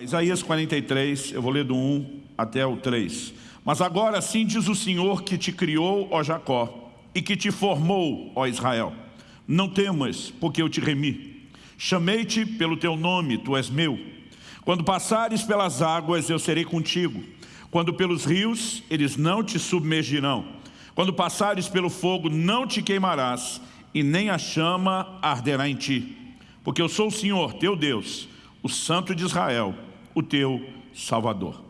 Isaías 43, eu vou ler do 1 até o 3. Mas agora assim diz o Senhor que te criou, ó Jacó, e que te formou, ó Israel. Não temas, porque eu te remi. Chamei-te pelo teu nome, tu és meu. Quando passares pelas águas, eu serei contigo. Quando pelos rios, eles não te submergirão. Quando passares pelo fogo, não te queimarás, e nem a chama arderá em ti. Porque eu sou o Senhor, teu Deus, o Santo de Israel, o teu Salvador.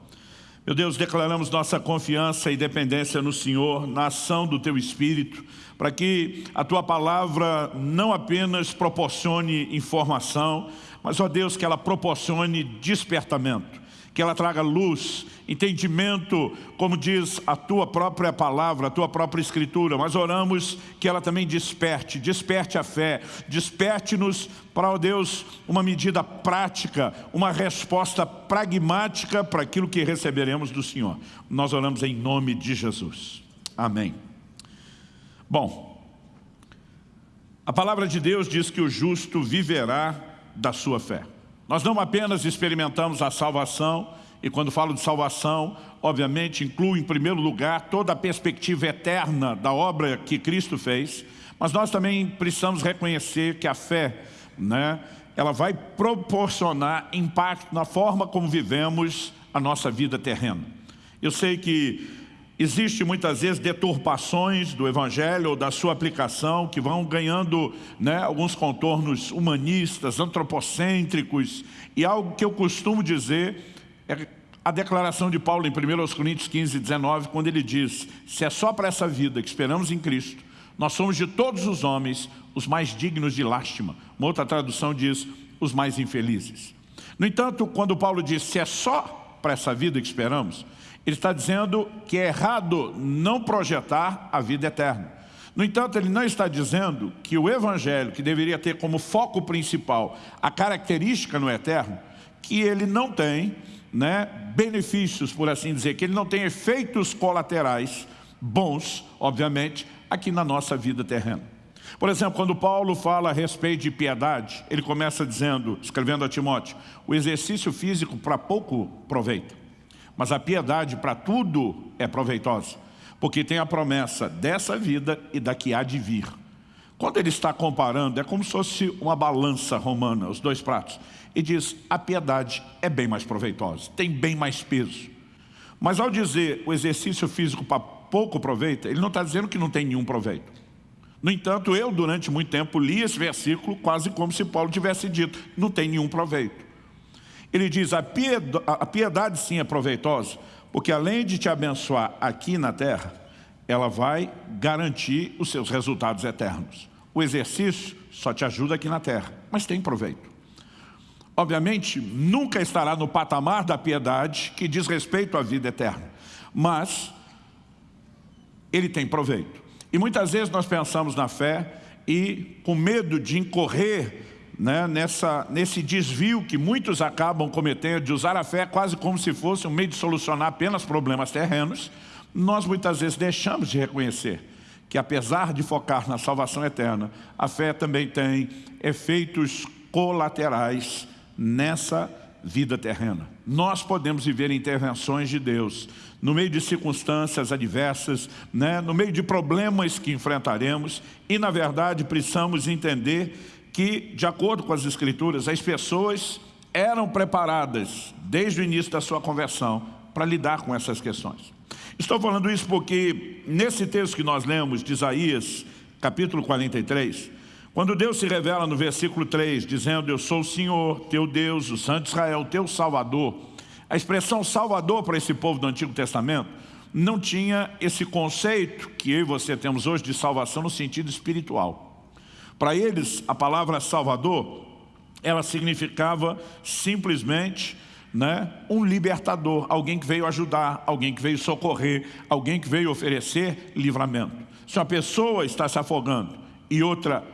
Meu Deus, declaramos nossa confiança e dependência no Senhor, na ação do Teu Espírito, para que a Tua Palavra não apenas proporcione informação, mas, ó Deus, que ela proporcione despertamento, que ela traga luz, entendimento, como diz a Tua própria palavra, a Tua própria Escritura. Mas oramos que ela também desperte, desperte a fé, desperte-nos para, ó Deus, uma medida prática, uma resposta pragmática para aquilo que receberemos do Senhor. Nós oramos em nome de Jesus. Amém. Bom, a palavra de Deus diz que o justo viverá da sua fé. Nós não apenas experimentamos a salvação, e quando falo de salvação, obviamente inclui em primeiro lugar toda a perspectiva eterna da obra que Cristo fez, mas nós também precisamos reconhecer que a fé, né, ela vai proporcionar impacto na forma como vivemos a nossa vida terrena. Eu sei que Existe muitas vezes deturpações do Evangelho ou da sua aplicação que vão ganhando né, alguns contornos humanistas, antropocêntricos e algo que eu costumo dizer é a declaração de Paulo em 1 Coríntios 15, 19, quando ele diz se é só para essa vida que esperamos em Cristo, nós somos de todos os homens os mais dignos de lástima. Uma outra tradução diz os mais infelizes. No entanto, quando Paulo diz se é só para essa vida que esperamos, ele está dizendo que é errado não projetar a vida eterna. No entanto, ele não está dizendo que o Evangelho, que deveria ter como foco principal a característica no eterno, que ele não tem né, benefícios, por assim dizer, que ele não tem efeitos colaterais bons, obviamente, aqui na nossa vida terrena. Por exemplo, quando Paulo fala a respeito de piedade, ele começa dizendo, escrevendo a Timóteo, o exercício físico para pouco proveita. Mas a piedade para tudo é proveitosa, porque tem a promessa dessa vida e da que há de vir. Quando ele está comparando, é como se fosse uma balança romana, os dois pratos. E diz, a piedade é bem mais proveitosa, tem bem mais peso. Mas ao dizer o exercício físico para pouco proveito, ele não está dizendo que não tem nenhum proveito. No entanto, eu durante muito tempo li esse versículo quase como se Paulo tivesse dito, não tem nenhum proveito. Ele diz, a piedade, a piedade sim é proveitosa, porque além de te abençoar aqui na terra, ela vai garantir os seus resultados eternos. O exercício só te ajuda aqui na terra, mas tem proveito. Obviamente, nunca estará no patamar da piedade que diz respeito à vida eterna, mas ele tem proveito. E muitas vezes nós pensamos na fé e com medo de incorrer né, nessa, nesse desvio que muitos acabam cometendo de usar a fé quase como se fosse um meio de solucionar apenas problemas terrenos, nós muitas vezes deixamos de reconhecer que apesar de focar na salvação eterna, a fé também tem efeitos colaterais nessa vida terrena. Nós podemos viver intervenções de Deus no meio de circunstâncias adversas, né, no meio de problemas que enfrentaremos e, na verdade, precisamos entender que, de acordo com as Escrituras, as pessoas eram preparadas desde o início da sua conversão para lidar com essas questões. Estou falando isso porque nesse texto que nós lemos de Isaías, capítulo 43, quando Deus se revela no versículo 3, dizendo, eu sou o Senhor, teu Deus, o Santo Israel, teu Salvador, a expressão Salvador para esse povo do Antigo Testamento não tinha esse conceito que eu e você temos hoje de salvação no sentido espiritual. Para eles, a palavra Salvador, ela significava simplesmente né, um libertador, alguém que veio ajudar, alguém que veio socorrer, alguém que veio oferecer livramento. Se uma pessoa está se afogando e outra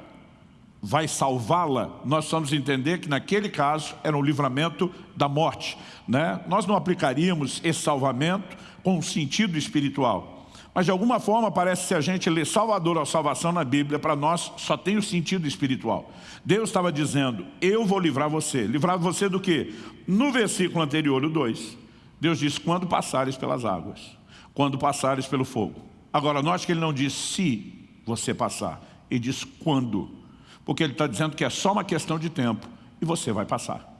vai salvá-la, nós vamos entender que naquele caso era um livramento da morte. Né? Nós não aplicaríamos esse salvamento com um sentido espiritual. Mas de alguma forma parece se a gente lê Salvador ou salvação na Bíblia, para nós só tem o sentido espiritual. Deus estava dizendo, eu vou livrar você. Livrar você do quê? No versículo anterior, o 2, Deus diz, quando passares pelas águas, quando passares pelo fogo. Agora, note que ele não diz se você passar, ele diz quando. Porque ele está dizendo que é só uma questão de tempo e você vai passar.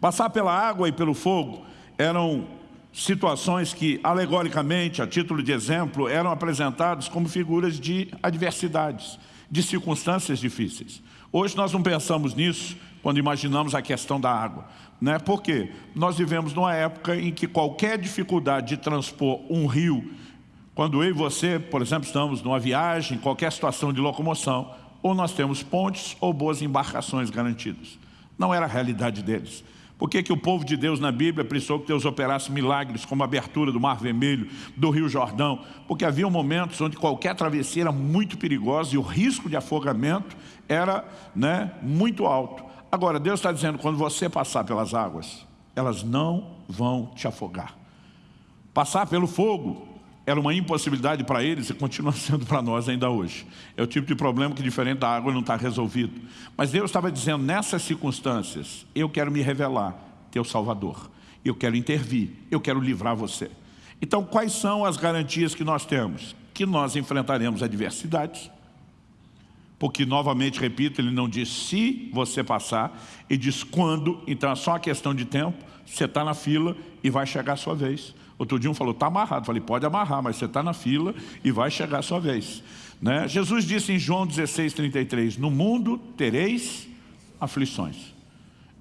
Passar pela água e pelo fogo eram situações que, alegoricamente, a título de exemplo, eram apresentadas como figuras de adversidades, de circunstâncias difíceis. Hoje nós não pensamos nisso quando imaginamos a questão da água. Né? Por quê? Nós vivemos numa época em que qualquer dificuldade de transpor um rio, quando eu e você, por exemplo, estamos numa viagem, qualquer situação de locomoção, ou nós temos pontes ou boas embarcações garantidas. Não era a realidade deles. Por que, que o povo de Deus na Bíblia precisou que Deus operasse milagres como a abertura do Mar Vermelho, do Rio Jordão? Porque havia momentos onde qualquer travessia era muito perigosa e o risco de afogamento era né, muito alto. Agora, Deus está dizendo, quando você passar pelas águas, elas não vão te afogar. Passar pelo fogo era uma impossibilidade para eles e continua sendo para nós ainda hoje. É o tipo de problema que diferente da água não está resolvido. Mas Deus estava dizendo, nessas circunstâncias, eu quero me revelar, teu Salvador. Eu quero intervir, eu quero livrar você. Então, quais são as garantias que nós temos? Que nós enfrentaremos adversidades, porque, novamente, repito, ele não diz se você passar, ele diz quando, então é só uma questão de tempo, você está na fila e vai chegar a sua vez. Outro dia um falou, está amarrado. Falei, pode amarrar, mas você está na fila e vai chegar a sua vez. Né? Jesus disse em João 16, 33, no mundo tereis aflições.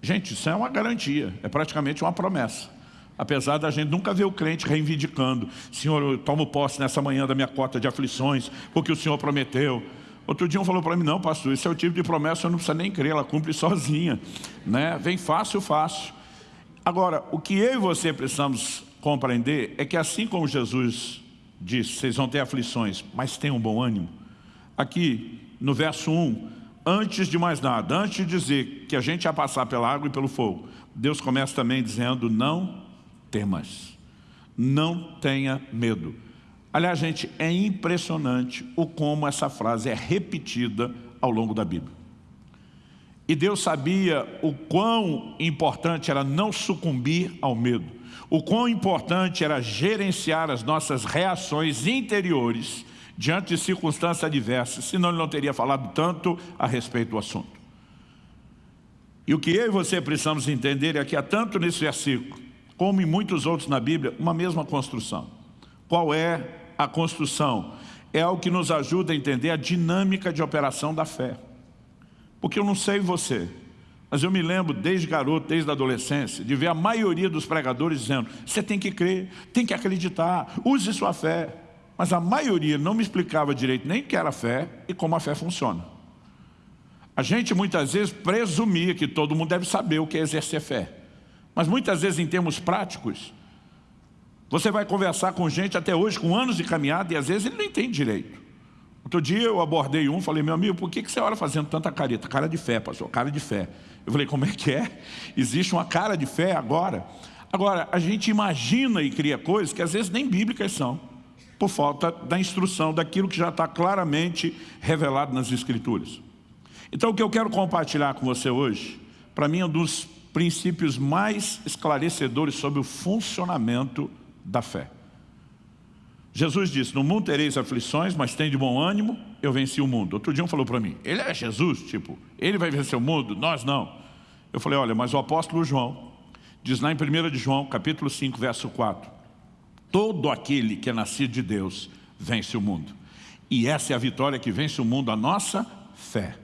Gente, isso é uma garantia, é praticamente uma promessa. Apesar da gente nunca ver o crente reivindicando, Senhor, eu tomo posse nessa manhã da minha cota de aflições, porque o Senhor prometeu. Outro dia um falou para mim, não pastor, esse é o tipo de promessa, eu não precisa nem crer, ela cumpre sozinha. Né? Vem fácil, fácil. Agora, o que eu e você precisamos compreender é que assim como Jesus disse, vocês vão ter aflições, mas tenham bom ânimo. Aqui, no verso 1, antes de mais nada, antes de dizer que a gente ia passar pela água e pelo fogo, Deus começa também dizendo, não temas, não tenha medo. Aliás, gente, é impressionante o como essa frase é repetida ao longo da Bíblia. E Deus sabia o quão importante era não sucumbir ao medo o quão importante era gerenciar as nossas reações interiores diante de circunstâncias adversas, senão ele não teria falado tanto a respeito do assunto. E o que eu e você precisamos entender é que há tanto nesse versículo, como em muitos outros na Bíblia, uma mesma construção. Qual é a construção? É o que nos ajuda a entender a dinâmica de operação da fé. Porque eu não sei você, mas eu me lembro, desde garoto, desde a adolescência, de ver a maioria dos pregadores dizendo você tem que crer, tem que acreditar, use sua fé. Mas a maioria não me explicava direito nem o que era fé e como a fé funciona. A gente muitas vezes presumia que todo mundo deve saber o que é exercer fé. Mas muitas vezes em termos práticos, você vai conversar com gente até hoje com anos de caminhada e às vezes ele não entende direito. Outro dia eu abordei um, falei, meu amigo, por que você ora fazendo tanta careta? Cara de fé, pastor, cara de fé. Eu falei, como é que é? Existe uma cara de fé agora? Agora, a gente imagina e cria coisas que às vezes nem bíblicas são, por falta da instrução, daquilo que já está claramente revelado nas Escrituras. Então, o que eu quero compartilhar com você hoje, para mim é um dos princípios mais esclarecedores sobre o funcionamento da fé. Jesus disse, no mundo tereis aflições, mas tem de bom ânimo, eu venci o mundo. Outro dia um falou para mim, ele é Jesus, tipo, ele vai vencer o mundo, nós não. Eu falei, olha, mas o apóstolo João, diz lá em 1 de João, capítulo 5, verso 4, todo aquele que é nascido de Deus vence o mundo. E essa é a vitória que vence o mundo, a nossa fé.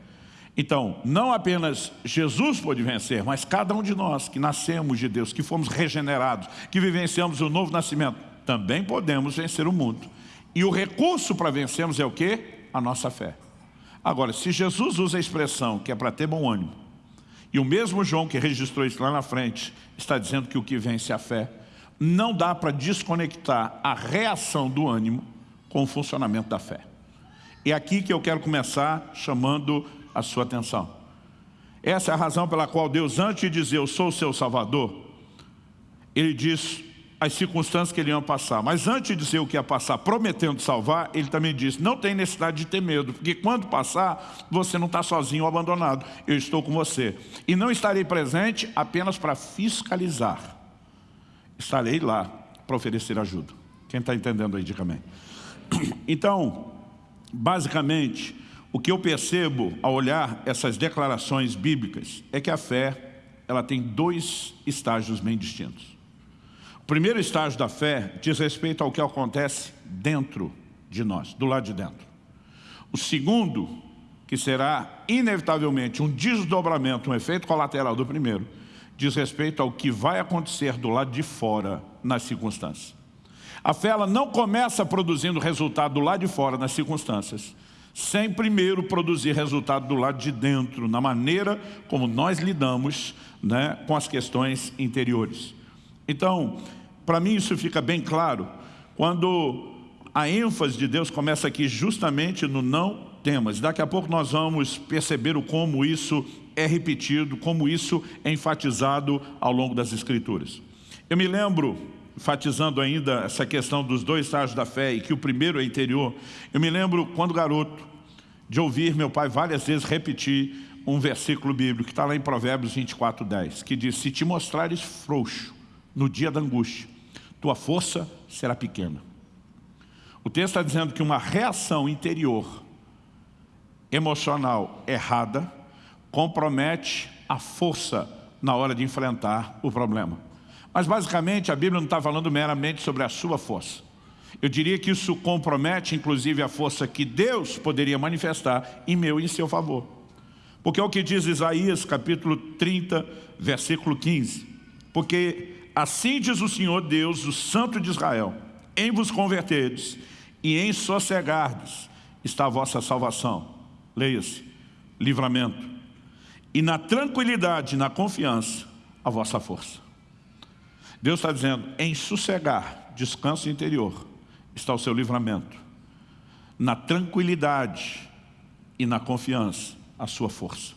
Então, não apenas Jesus pode vencer, mas cada um de nós que nascemos de Deus, que fomos regenerados, que vivenciamos o novo nascimento, também podemos vencer o mundo. E o recurso para vencermos é o quê? A nossa fé. Agora, se Jesus usa a expressão que é para ter bom ânimo, e o mesmo João que registrou isso lá na frente, está dizendo que o que vence é a fé, não dá para desconectar a reação do ânimo com o funcionamento da fé. É aqui que eu quero começar chamando a sua atenção. Essa é a razão pela qual Deus, antes de dizer eu sou o seu Salvador, Ele diz as circunstâncias que ele ia passar. Mas antes de dizer o que ia passar, prometendo salvar, ele também disse, não tem necessidade de ter medo, porque quando passar, você não está sozinho ou abandonado. Eu estou com você. E não estarei presente apenas para fiscalizar. Estarei lá para oferecer ajuda. Quem está entendendo aí, diga amém. Então, basicamente, o que eu percebo ao olhar essas declarações bíblicas é que a fé ela tem dois estágios bem distintos. O primeiro estágio da fé diz respeito ao que acontece dentro de nós, do lado de dentro. O segundo, que será inevitavelmente um desdobramento, um efeito colateral do primeiro, diz respeito ao que vai acontecer do lado de fora nas circunstâncias. A fé ela não começa produzindo resultado do lado de fora nas circunstâncias, sem primeiro produzir resultado do lado de dentro, na maneira como nós lidamos né, com as questões interiores. Então, para mim isso fica bem claro quando a ênfase de Deus começa aqui justamente no não temas. Daqui a pouco nós vamos perceber o como isso é repetido, como isso é enfatizado ao longo das Escrituras. Eu me lembro, enfatizando ainda essa questão dos dois estágios da fé e que o primeiro é interior, eu me lembro quando garoto de ouvir meu pai várias vezes repetir um versículo bíblico que está lá em Provérbios 24, 10, que diz, se te mostrares frouxo no dia da angústia, tua força será pequena. O texto está dizendo que uma reação interior, emocional errada, compromete a força na hora de enfrentar o problema. Mas basicamente a Bíblia não está falando meramente sobre a sua força. Eu diria que isso compromete inclusive a força que Deus poderia manifestar em meu e em seu favor. Porque é o que diz Isaías capítulo 30, versículo 15. Porque Assim diz o Senhor Deus, o Santo de Israel, em vos converterdes e em sossegardes está a vossa salvação. Leia-se, livramento. E na tranquilidade, na confiança, a vossa força. Deus está dizendo, em sossegar, descanso interior, está o seu livramento. Na tranquilidade e na confiança, a sua força.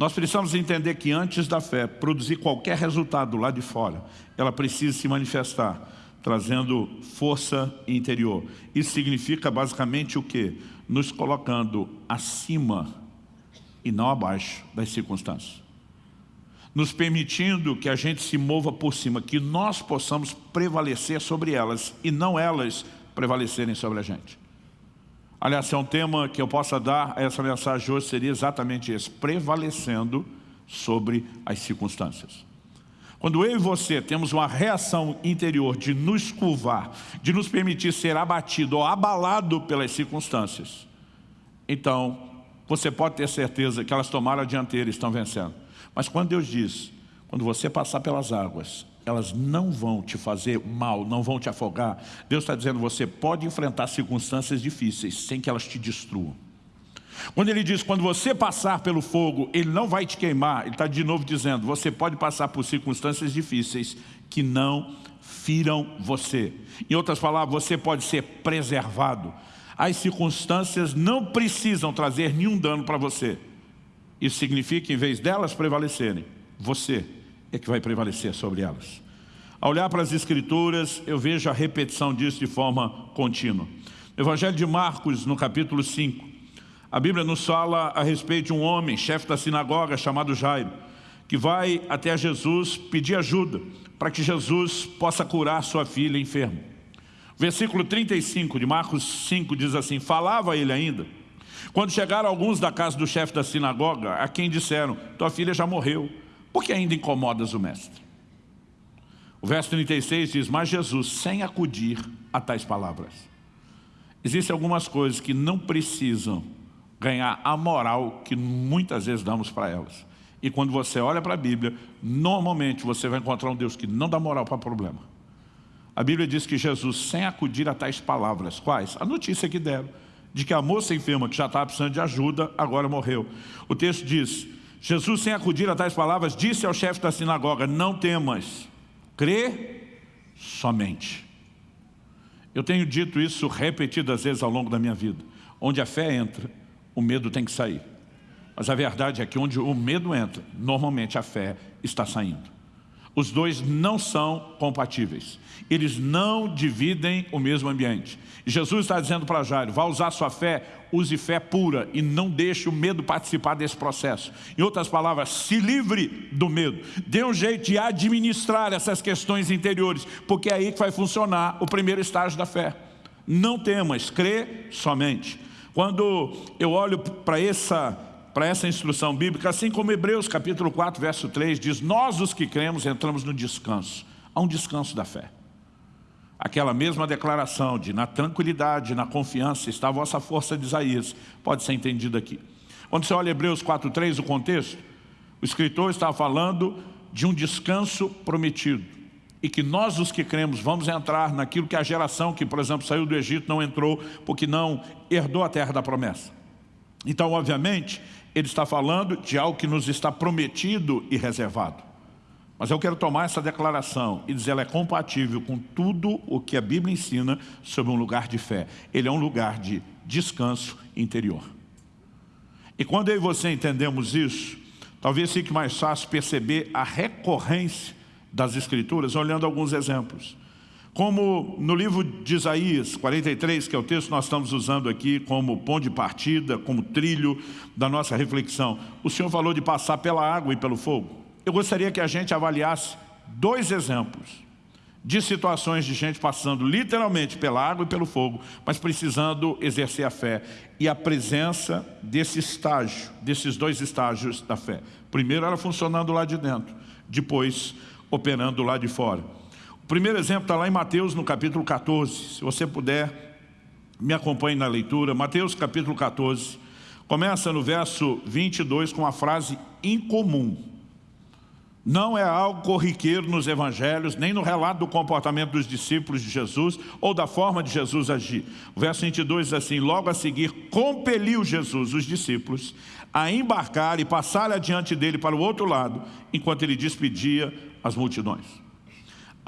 Nós precisamos entender que antes da fé produzir qualquer resultado lá de fora, ela precisa se manifestar, trazendo força interior. Isso significa basicamente o quê? Nos colocando acima e não abaixo das circunstâncias. Nos permitindo que a gente se mova por cima, que nós possamos prevalecer sobre elas e não elas prevalecerem sobre a gente. Aliás, é um tema que eu possa dar a essa mensagem hoje, seria exatamente esse, prevalecendo sobre as circunstâncias. Quando eu e você temos uma reação interior de nos curvar, de nos permitir ser abatido ou abalado pelas circunstâncias, então você pode ter certeza que elas tomaram a dianteira e estão vencendo. Mas quando Deus diz, quando você passar pelas águas, elas não vão te fazer mal, não vão te afogar. Deus está dizendo, você pode enfrentar circunstâncias difíceis sem que elas te destruam. Quando ele diz, quando você passar pelo fogo, ele não vai te queimar, ele está de novo dizendo, você pode passar por circunstâncias difíceis que não firam você. Em outras palavras, você pode ser preservado. As circunstâncias não precisam trazer nenhum dano para você. Isso significa em vez delas prevalecerem, você é que vai prevalecer sobre elas. Ao olhar para as Escrituras, eu vejo a repetição disso de forma contínua. No Evangelho de Marcos, no capítulo 5, a Bíblia nos fala a respeito de um homem, chefe da sinagoga, chamado Jairo, que vai até Jesus pedir ajuda para que Jesus possa curar sua filha enferma. Versículo 35 de Marcos 5 diz assim, falava ele ainda, quando chegaram alguns da casa do chefe da sinagoga, a quem disseram, tua filha já morreu, por que ainda incomodas o mestre? O verso 36 diz, mas Jesus, sem acudir a tais palavras. Existem algumas coisas que não precisam ganhar a moral que muitas vezes damos para elas. E quando você olha para a Bíblia, normalmente você vai encontrar um Deus que não dá moral para problema. A Bíblia diz que Jesus, sem acudir a tais palavras, quais? A notícia que deram, de que a moça enferma que já estava precisando de ajuda, agora morreu. O texto diz, Jesus, sem acudir a tais palavras, disse ao chefe da sinagoga, não temas, crê somente. Eu tenho dito isso repetidas vezes ao longo da minha vida. Onde a fé entra, o medo tem que sair. Mas a verdade é que onde o medo entra, normalmente a fé está saindo. Os dois não são compatíveis. Eles não dividem o mesmo ambiente. Jesus está dizendo para Jairo, vá usar sua fé, use fé pura e não deixe o medo participar desse processo. Em outras palavras, se livre do medo. Dê um jeito de administrar essas questões interiores, porque é aí que vai funcionar o primeiro estágio da fé. Não temas, crê somente. Quando eu olho para essa para essa instrução bíblica, assim como Hebreus capítulo 4, verso 3 diz, nós os que cremos entramos no descanso. Há um descanso da fé. Aquela mesma declaração de na tranquilidade, na confiança está a vossa força de Isaías, pode ser entendido aqui. Quando você olha Hebreus 4, 3, o contexto, o escritor está falando de um descanso prometido. E que nós os que cremos vamos entrar naquilo que a geração que, por exemplo, saiu do Egito não entrou porque não herdou a terra da promessa. Então, obviamente, ele está falando de algo que nos está prometido e reservado. Mas eu quero tomar essa declaração e dizer ela é compatível com tudo o que a Bíblia ensina sobre um lugar de fé. Ele é um lugar de descanso interior. E quando eu e você entendemos isso, talvez fique mais fácil perceber a recorrência das Escrituras, olhando alguns exemplos. Como no livro de Isaías 43, que é o texto que nós estamos usando aqui como ponto de partida, como trilho da nossa reflexão, o Senhor falou de passar pela água e pelo fogo. Eu gostaria que a gente avaliasse dois exemplos de situações de gente passando literalmente pela água e pelo fogo, mas precisando exercer a fé e a presença desse estágio, desses dois estágios da fé. Primeiro ela funcionando lá de dentro, depois operando lá de fora primeiro exemplo está lá em Mateus, no capítulo 14. Se você puder, me acompanhe na leitura. Mateus, capítulo 14. Começa no verso 22 com uma frase incomum. Não é algo corriqueiro nos evangelhos, nem no relato do comportamento dos discípulos de Jesus ou da forma de Jesus agir. O verso 22 diz assim, logo a seguir, compeliu Jesus, os discípulos, a embarcar e passar adiante dele para o outro lado, enquanto ele despedia as multidões.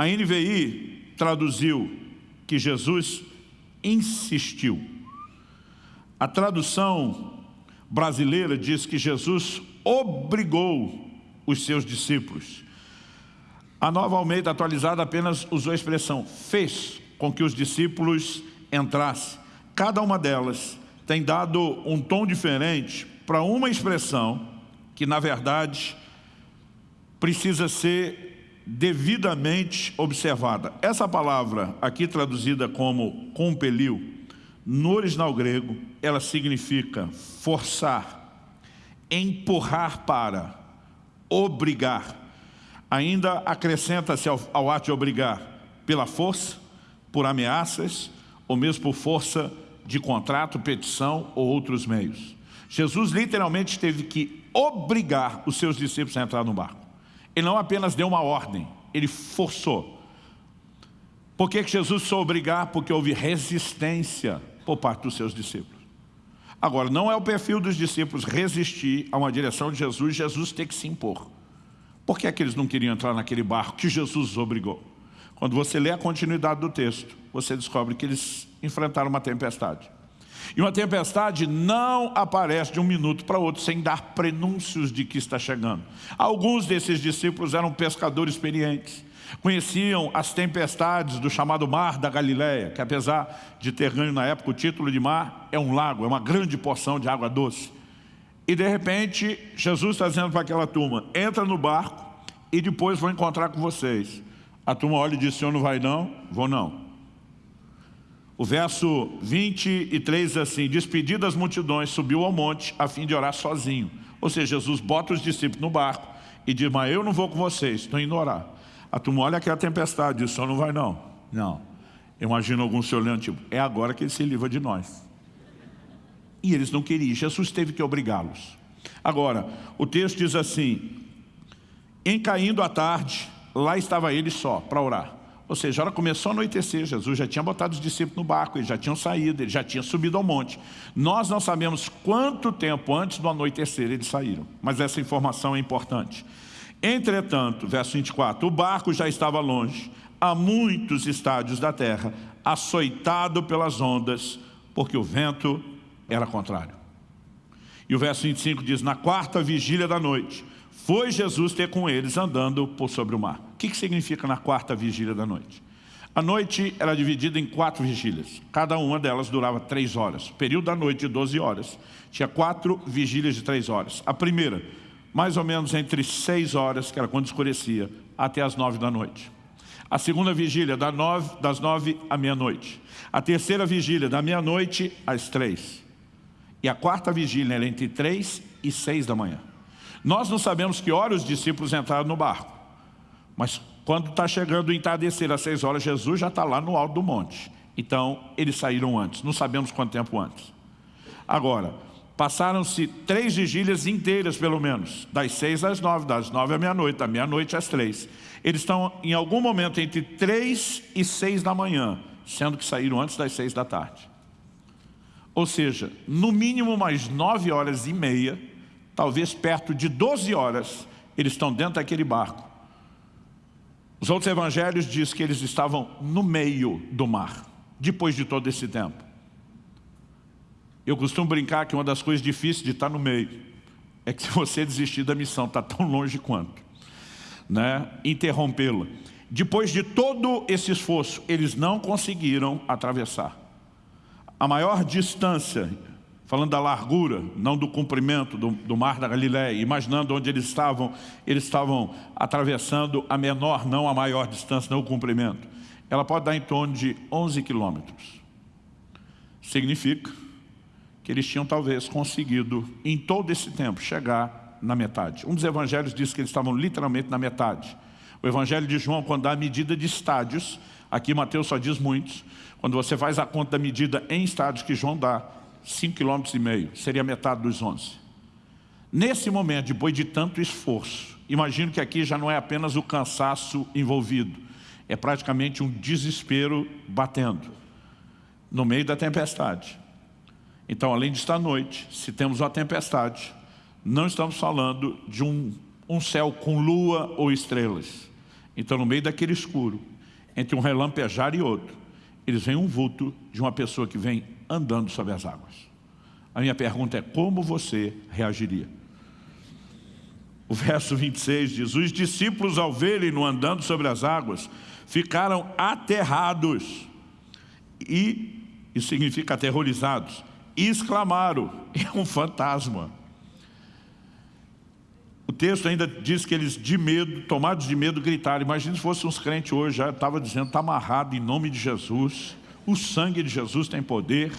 A NVI traduziu que Jesus insistiu. A tradução brasileira diz que Jesus obrigou os seus discípulos. A nova Almeida atualizada apenas usou a expressão fez com que os discípulos entrassem. Cada uma delas tem dado um tom diferente para uma expressão que, na verdade, precisa ser devidamente observada. Essa palavra, aqui traduzida como compeliu, no original grego, ela significa forçar, empurrar para, obrigar. Ainda acrescenta-se ao, ao ato de obrigar pela força, por ameaças, ou mesmo por força de contrato, petição ou outros meios. Jesus literalmente teve que obrigar os seus discípulos a entrar no barco. Ele não apenas deu uma ordem, ele forçou. Por que Jesus só obrigar? Porque houve resistência por parte dos seus discípulos. Agora, não é o perfil dos discípulos resistir a uma direção de Jesus, Jesus tem que se impor. Por que é que eles não queriam entrar naquele barco que Jesus os obrigou? Quando você lê a continuidade do texto, você descobre que eles enfrentaram uma tempestade. E uma tempestade não aparece de um minuto para outro sem dar prenúncios de que está chegando. Alguns desses discípulos eram pescadores experientes. Conheciam as tempestades do chamado Mar da Galileia, que apesar de ter ganho na época o título de mar, é um lago, é uma grande porção de água doce. E de repente, Jesus está dizendo para aquela turma, entra no barco e depois vou encontrar com vocês. A turma olha e diz, senhor não vai não? Vou não. O verso 23 diz assim, despedido das multidões, subiu ao monte a fim de orar sozinho. Ou seja, Jesus bota os discípulos no barco e diz, mas eu não vou com vocês, estou indo orar. A turma olha aquela tempestade, diz, só não vai não. Não. Imagino alguns se olhando, tipo, é agora que ele se livra de nós. E eles não queriam, Jesus teve que obrigá-los. Agora, o texto diz assim, em caindo a tarde, lá estava ele só, para orar. Ou seja, a hora começou a anoitecer, Jesus já tinha botado os discípulos no barco, eles já tinham saído, eles já tinham subido ao monte. Nós não sabemos quanto tempo antes do anoitecer eles saíram, mas essa informação é importante. Entretanto, verso 24, o barco já estava longe, a muitos estádios da terra, açoitado pelas ondas, porque o vento era contrário. E o verso 25 diz, na quarta vigília da noite, foi Jesus ter com eles andando por sobre o mar que, que significa na quarta vigília da noite? A noite era dividida em quatro vigílias. Cada uma delas durava três horas. Período da noite de 12 horas. Tinha quatro vigílias de três horas. A primeira, mais ou menos entre seis horas, que era quando escurecia, até as nove da noite. A segunda vigília, das nove à meia-noite. A terceira vigília, da meia-noite às três. E a quarta vigília era entre três e seis da manhã. Nós não sabemos que hora os discípulos entraram no barco. Mas quando está chegando o entardecer às seis horas, Jesus já está lá no alto do monte. Então, eles saíram antes. Não sabemos quanto tempo antes. Agora, passaram-se três vigílias inteiras, pelo menos. Das seis às nove, das nove à meia-noite, da meia-noite às três. Eles estão, em algum momento, entre três e seis da manhã, sendo que saíram antes das seis da tarde. Ou seja, no mínimo mais nove horas e meia, talvez perto de doze horas, eles estão dentro daquele barco os outros evangelhos dizem que eles estavam no meio do mar, depois de todo esse tempo. Eu costumo brincar que uma das coisas difíceis de estar no meio é que se você desistir da missão, está tão longe quanto. Né? Interrompê-la. Depois de todo esse esforço, eles não conseguiram atravessar. A maior distância falando da largura, não do comprimento do, do, mar da Galiléia, imaginando onde eles estavam, eles estavam atravessando a menor, não a maior distância, não o comprimento. Ela pode dar em torno de 11 quilômetros. Significa que eles tinham talvez conseguido, em todo esse tempo, chegar na metade. Um dos evangelhos diz que eles estavam literalmente na metade. O evangelho de João, quando dá a medida de estádios, aqui Mateus só diz muitos, quando você faz a conta da medida em estádios que João dá, 5,5 km, seria metade dos 11. Nesse momento, depois de tanto esforço, imagino que aqui já não é apenas o cansaço envolvido, é praticamente um desespero batendo, no meio da tempestade. Então, além de estar noite, se temos uma tempestade, não estamos falando de um, um céu com lua ou estrelas. Então, no meio daquele escuro, entre um relampejar e outro, eles veem um vulto de uma pessoa que vem andando sobre as águas. A minha pergunta é, como você reagiria? O verso 26 diz, os discípulos ao verem-no andando sobre as águas, ficaram aterrados. E, isso significa aterrorizados, e exclamaram, é um fantasma. O texto ainda diz que eles, de medo, tomados de medo, gritaram. Imagina se fossem uns crentes hoje, já estava dizendo, está amarrado em nome de Jesus. O sangue de Jesus tem poder.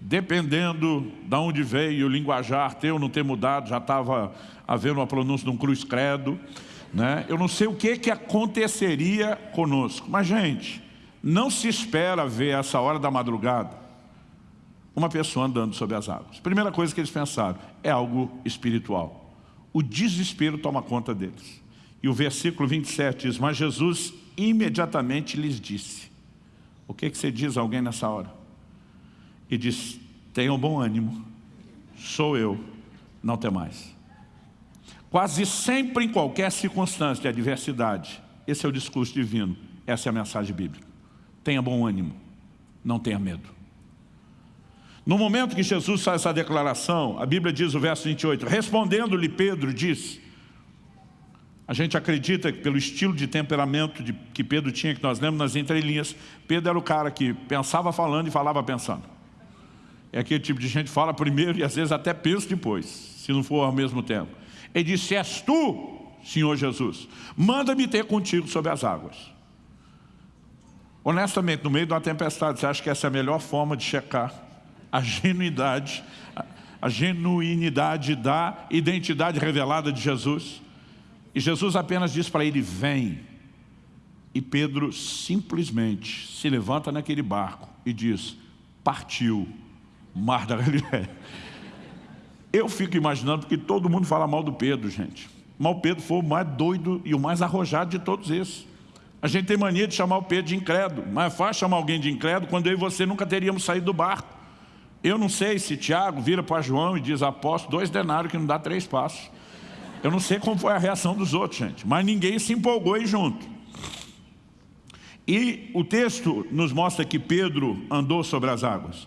Dependendo de onde veio o linguajar ter ou não ter mudado, já estava havendo uma pronúncia de um cruz credo. Né? Eu não sei o que, que aconteceria conosco. Mas, gente, não se espera ver essa hora da madrugada uma pessoa andando sobre as águas. Primeira coisa que eles pensaram, é algo espiritual. O desespero toma conta deles. E o versículo 27 diz, mas Jesus imediatamente lhes disse, o que, que você diz a alguém nessa hora? E diz, tenham bom ânimo, sou eu, não tem mais. Quase sempre em qualquer circunstância de adversidade, esse é o discurso divino, essa é a mensagem bíblica. Tenha bom ânimo, não tenha medo. No momento que Jesus faz essa declaração, a Bíblia diz o verso 28, respondendo-lhe Pedro, diz, a gente acredita que pelo estilo de temperamento de, que Pedro tinha, que nós lemos nas entrelinhas, Pedro era o cara que pensava falando e falava pensando. É aquele tipo de gente que fala primeiro e às vezes até pensa depois, se não for ao mesmo tempo. Ele disse, és tu, Senhor Jesus, manda-me ter contigo sobre as águas. Honestamente, no meio de uma tempestade, você acha que essa é a melhor forma de checar a genuidade, a genuinidade da identidade revelada de Jesus? E Jesus apenas diz para ele, vem. E Pedro simplesmente se levanta naquele barco e diz, partiu, mar da Galileia. Eu fico imaginando que todo mundo fala mal do Pedro, gente. Mas o Pedro foi o mais doido e o mais arrojado de todos esses. A gente tem mania de chamar o Pedro de incrédulo, mas é fácil chamar alguém de incrédulo quando eu e você nunca teríamos saído do barco. Eu não sei se Tiago vira para João e diz, aposto dois denários que não dá três passos. Eu não sei como foi a reação dos outros, gente, mas ninguém se empolgou aí junto. E o texto nos mostra que Pedro andou sobre as águas.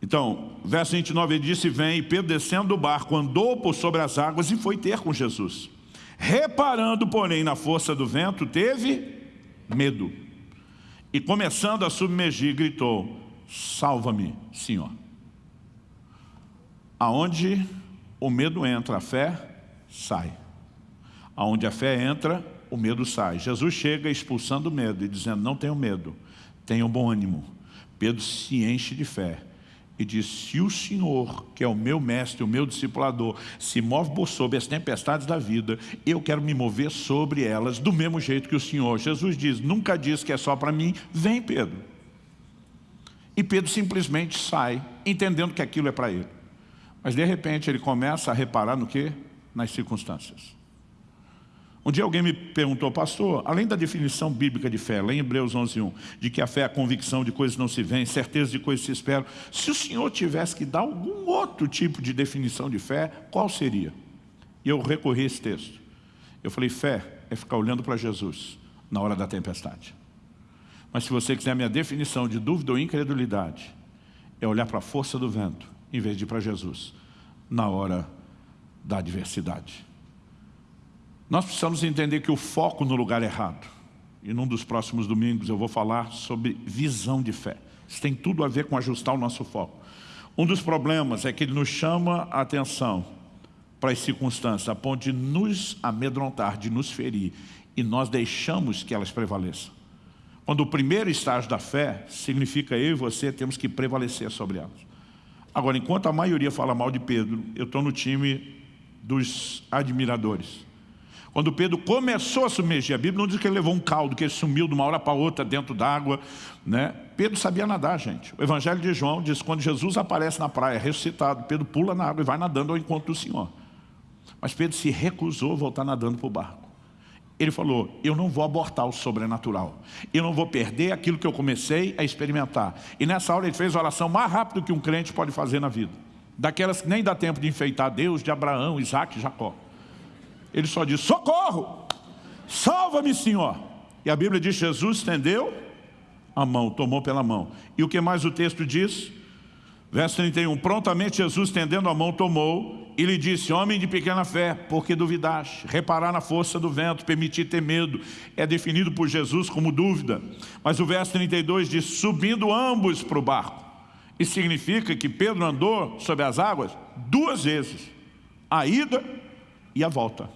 Então, verso 29, ele disse, vem, e Pedro descendo do barco, andou por sobre as águas e foi ter com Jesus. Reparando, porém, na força do vento, teve medo. E começando a submergir, gritou, salva-me, Senhor. Aonde o medo entra, a fé sai. Aonde a fé entra, o medo sai. Jesus chega expulsando o medo e dizendo, não tenho medo, tenham bom ânimo. Pedro se enche de fé e diz, se o Senhor, que é o meu mestre, o meu discipulador, se move por sobre as tempestades da vida, eu quero me mover sobre elas do mesmo jeito que o Senhor. Jesus diz, nunca diz que é só para mim, vem Pedro. E Pedro simplesmente sai, entendendo que aquilo é para ele. Mas de repente ele começa a reparar no que? Nas circunstâncias. Um dia alguém me perguntou, pastor, além da definição bíblica de fé, lá em Hebreus 11.1, de que a fé é a convicção de coisas não se veem, certeza de coisas se esperam, se o senhor tivesse que dar algum outro tipo de definição de fé, qual seria? E eu recorri a esse texto. Eu falei, fé é ficar olhando para Jesus na hora da tempestade. Mas se você quiser a minha definição de dúvida ou incredulidade, é olhar para a força do vento, em vez de para Jesus, na hora da adversidade. Nós precisamos entender que o foco no lugar errado. E num dos próximos domingos eu vou falar sobre visão de fé. Isso tem tudo a ver com ajustar o nosso foco. Um dos problemas é que ele nos chama a atenção para as circunstâncias, a ponto de nos amedrontar, de nos ferir, e nós deixamos que elas prevaleçam. Quando o primeiro estágio da fé significa eu e você temos que prevalecer sobre elas. Agora, enquanto a maioria fala mal de Pedro, eu estou no time dos admiradores. Quando Pedro começou a submergir, a Bíblia não diz que ele levou um caldo, que ele sumiu de uma hora para outra dentro d'água. Né? Pedro sabia nadar, gente. O Evangelho de João diz que quando Jesus aparece na praia, ressuscitado, Pedro pula na água e vai nadando ao encontro do Senhor. Mas Pedro se recusou a voltar nadando para o barco. Ele falou, eu não vou abortar o sobrenatural. Eu não vou perder aquilo que eu comecei a experimentar. E nessa hora ele fez a oração mais rápido que um crente pode fazer na vida. Daquelas que nem dá tempo de enfeitar Deus, de Abraão, Isaac e Jacó. Ele só diz, socorro, salva-me Senhor. E a Bíblia diz, Jesus estendeu a mão, tomou pela mão. E o que mais o texto diz? Verso 31, prontamente Jesus estendendo a mão tomou e lhe disse, homem de pequena fé, por que duvidaste? Reparar na força do vento, permitir ter medo, é definido por Jesus como dúvida. Mas o verso 32 diz, subindo ambos para o barco. Isso significa que Pedro andou sobre as águas duas vezes, a ida e a volta.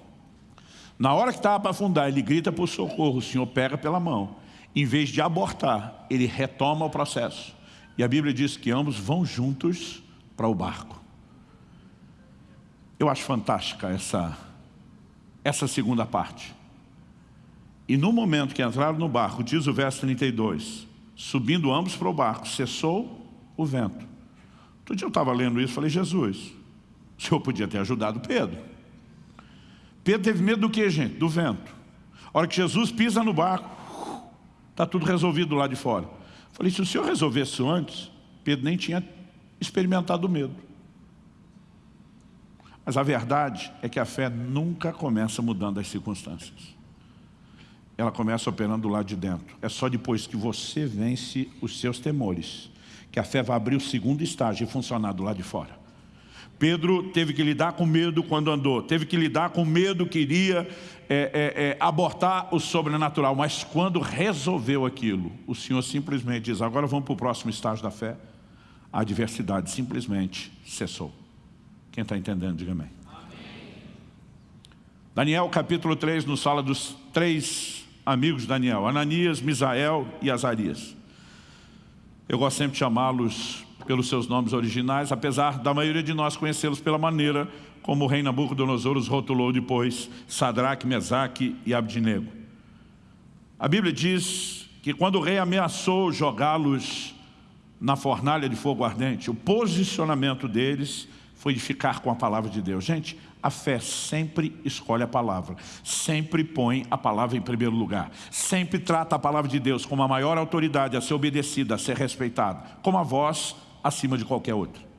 Na hora que estava para afundar, ele grita por socorro, o Senhor pega pela mão. Em vez de abortar, ele retoma o processo. E a Bíblia diz que ambos vão juntos para o barco. Eu acho fantástica essa, essa segunda parte. E no momento que entraram no barco, diz o verso 32, subindo ambos para o barco, cessou o vento. Outro dia eu estava lendo isso falei, Jesus, o Senhor podia ter ajudado Pedro. Pedro teve medo do que, gente? Do vento. A hora que Jesus pisa no barco, está tudo resolvido lá de fora. Falei, se o senhor resolvesse isso antes, Pedro nem tinha experimentado o medo. Mas a verdade é que a fé nunca começa mudando as circunstâncias. Ela começa operando do lado de dentro. É só depois que você vence os seus temores, que a fé vai abrir o segundo estágio e funcionar do lado de fora. Pedro teve que lidar com medo quando andou, teve que lidar com medo que iria é, é, é, abortar o sobrenatural, mas quando resolveu aquilo, o Senhor simplesmente diz, agora vamos para o próximo estágio da fé, a adversidade simplesmente cessou. Quem está entendendo, diga amém. Daniel capítulo 3 nos fala dos três amigos de Daniel, Ananias, Misael e Azarias. Eu gosto sempre de chamá-los pelos seus nomes originais, apesar da maioria de nós conhecê-los pela maneira como o rei Nabucodonosor os rotulou depois, Sadraque, Mesaque e Abdinego. A Bíblia diz que quando o rei ameaçou jogá-los na fornalha de fogo ardente, o posicionamento deles foi de ficar com a palavra de Deus. Gente, a fé sempre escolhe a palavra, sempre põe a palavra em primeiro lugar, sempre trata a palavra de Deus como a maior autoridade a ser obedecida, a ser respeitada, como a voz acima de qualquer outro.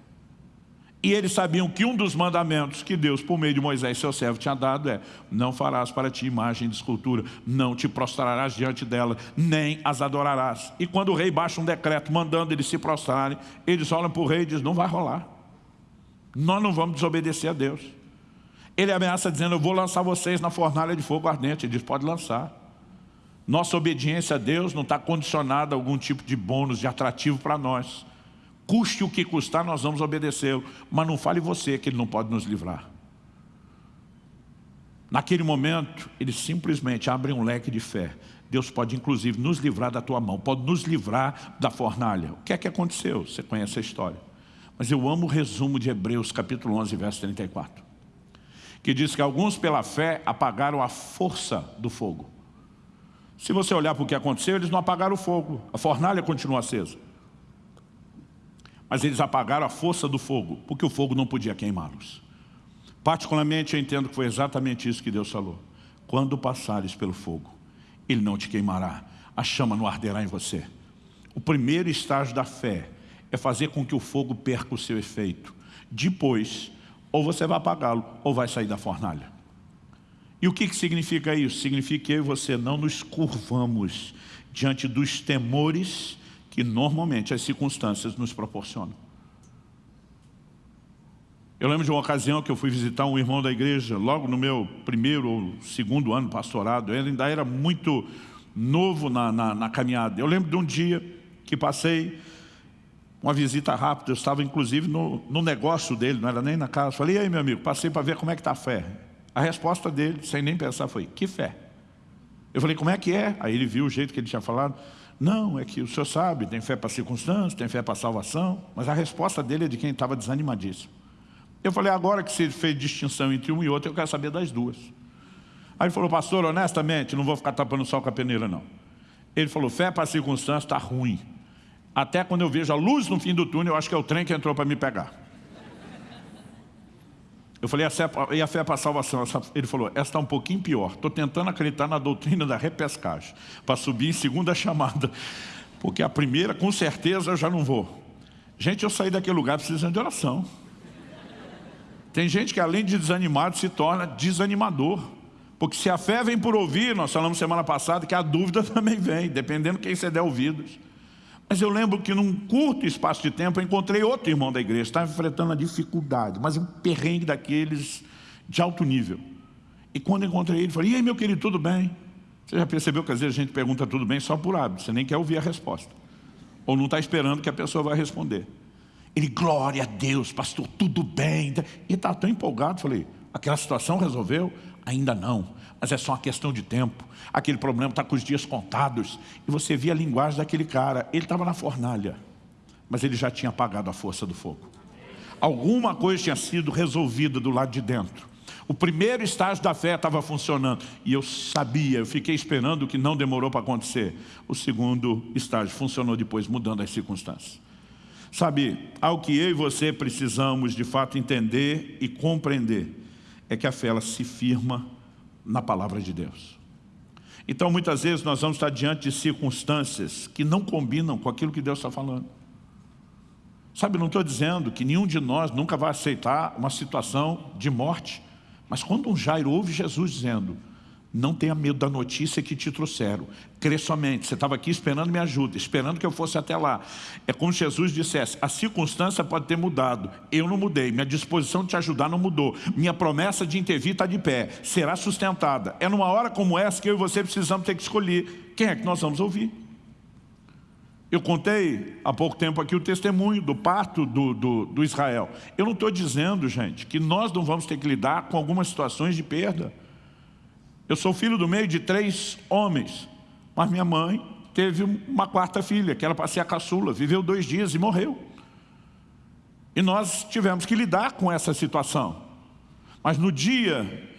E eles sabiam que um dos mandamentos que Deus, por meio de Moisés, seu servo, tinha dado é não farás para ti imagem de escultura, não te prostrarás diante dela, nem as adorarás. E quando o rei baixa um decreto mandando eles se prostrarem, eles olham para o rei e dizem, não vai rolar. Nós não vamos desobedecer a Deus. Ele ameaça dizendo, eu vou lançar vocês na fornalha de fogo ardente. Ele diz, pode lançar. Nossa obediência a Deus não está condicionada a algum tipo de bônus, de atrativo para nós. Custe o que custar, nós vamos obedecê-lo. Mas não fale você que ele não pode nos livrar. Naquele momento, ele simplesmente abre um leque de fé. Deus pode inclusive nos livrar da tua mão, pode nos livrar da fornalha. O que é que aconteceu? Você conhece a história. Mas eu amo o resumo de Hebreus capítulo 11, verso 34. Que diz que alguns pela fé apagaram a força do fogo. Se você olhar para o que aconteceu, eles não apagaram o fogo. A fornalha continua acesa. Mas eles apagaram a força do fogo, porque o fogo não podia queimá-los. Particularmente, eu entendo que foi exatamente isso que Deus falou. Quando passares pelo fogo, ele não te queimará. A chama não arderá em você. O primeiro estágio da fé é fazer com que o fogo perca o seu efeito. Depois, ou você vai apagá-lo, ou vai sair da fornalha. E o que, que significa isso? Significa que eu e você não nos curvamos diante dos temores que normalmente as circunstâncias nos proporcionam. Eu lembro de uma ocasião que eu fui visitar um irmão da igreja, logo no meu primeiro ou segundo ano pastorado, ele ainda era muito novo na, na, na caminhada. Eu lembro de um dia que passei uma visita rápida, eu estava inclusive no, no negócio dele, não era nem na casa. Falei, e aí meu amigo, passei para ver como é que está a fé. A resposta dele, sem nem pensar, foi, que fé? Eu falei, como é que é? Aí ele viu o jeito que ele tinha falado. Não, é que o senhor sabe, tem fé para circunstâncias, tem fé para salvação, mas a resposta dele é de quem estava desanimadíssimo. Eu falei, agora que você fez distinção entre um e outro, eu quero saber das duas. Aí ele falou, pastor, honestamente, não vou ficar tapando sol com a peneira, não. Ele falou, fé para circunstância está ruim. Até quando eu vejo a luz no fim do túnel, eu acho que é o trem que entrou para me pegar. Eu falei, e a fé para a salvação? Ele falou, essa está um pouquinho pior. Estou tentando acreditar na doutrina da repescagem, para subir em segunda chamada. Porque a primeira, com certeza, eu já não vou. Gente, eu saí daquele lugar precisando de oração. Tem gente que além de desanimado se torna desanimador. Porque se a fé vem por ouvir, nós falamos semana passada que a dúvida também vem, dependendo quem você der ouvidos. Mas eu lembro que num curto espaço de tempo eu encontrei outro irmão da igreja, estava enfrentando a dificuldade, mas um perrengue daqueles de alto nível. E quando encontrei ele, falei, e aí meu querido, tudo bem? Você já percebeu que às vezes a gente pergunta tudo bem só por hábito, você nem quer ouvir a resposta. Ou não está esperando que a pessoa vai responder. Ele, glória a Deus, pastor, tudo bem. E está tão empolgado, falei, aquela situação resolveu? Ainda não, mas é só uma questão de tempo. Aquele problema está com os dias contados. E você via a linguagem daquele cara, ele estava na fornalha, mas ele já tinha apagado a força do fogo. Alguma coisa tinha sido resolvida do lado de dentro. O primeiro estágio da fé estava funcionando. E eu sabia, eu fiquei esperando que não demorou para acontecer. O segundo estágio funcionou depois, mudando as circunstâncias. Sabe, ao que eu e você precisamos de fato entender e compreender é que a fé ela se firma na palavra de Deus. Então muitas vezes nós vamos estar diante de circunstâncias que não combinam com aquilo que Deus está falando. Sabe, não estou dizendo que nenhum de nós nunca vai aceitar uma situação de morte, mas quando um Jairo ouve Jesus dizendo, não tenha medo da notícia que te trouxeram. Crê somente. Você estava aqui esperando minha ajuda, esperando que eu fosse até lá. É como Jesus dissesse, a circunstância pode ter mudado. Eu não mudei. Minha disposição de te ajudar não mudou. Minha promessa de intervir está de pé. Será sustentada. É numa hora como essa que eu e você precisamos ter que escolher. Quem é que nós vamos ouvir? Eu contei há pouco tempo aqui o testemunho do parto do, do, do Israel. Eu não estou dizendo, gente, que nós não vamos ter que lidar com algumas situações de perda. Eu sou filho do meio de três homens, mas minha mãe teve uma quarta filha, que era para ser a caçula, viveu dois dias e morreu. E nós tivemos que lidar com essa situação. Mas no dia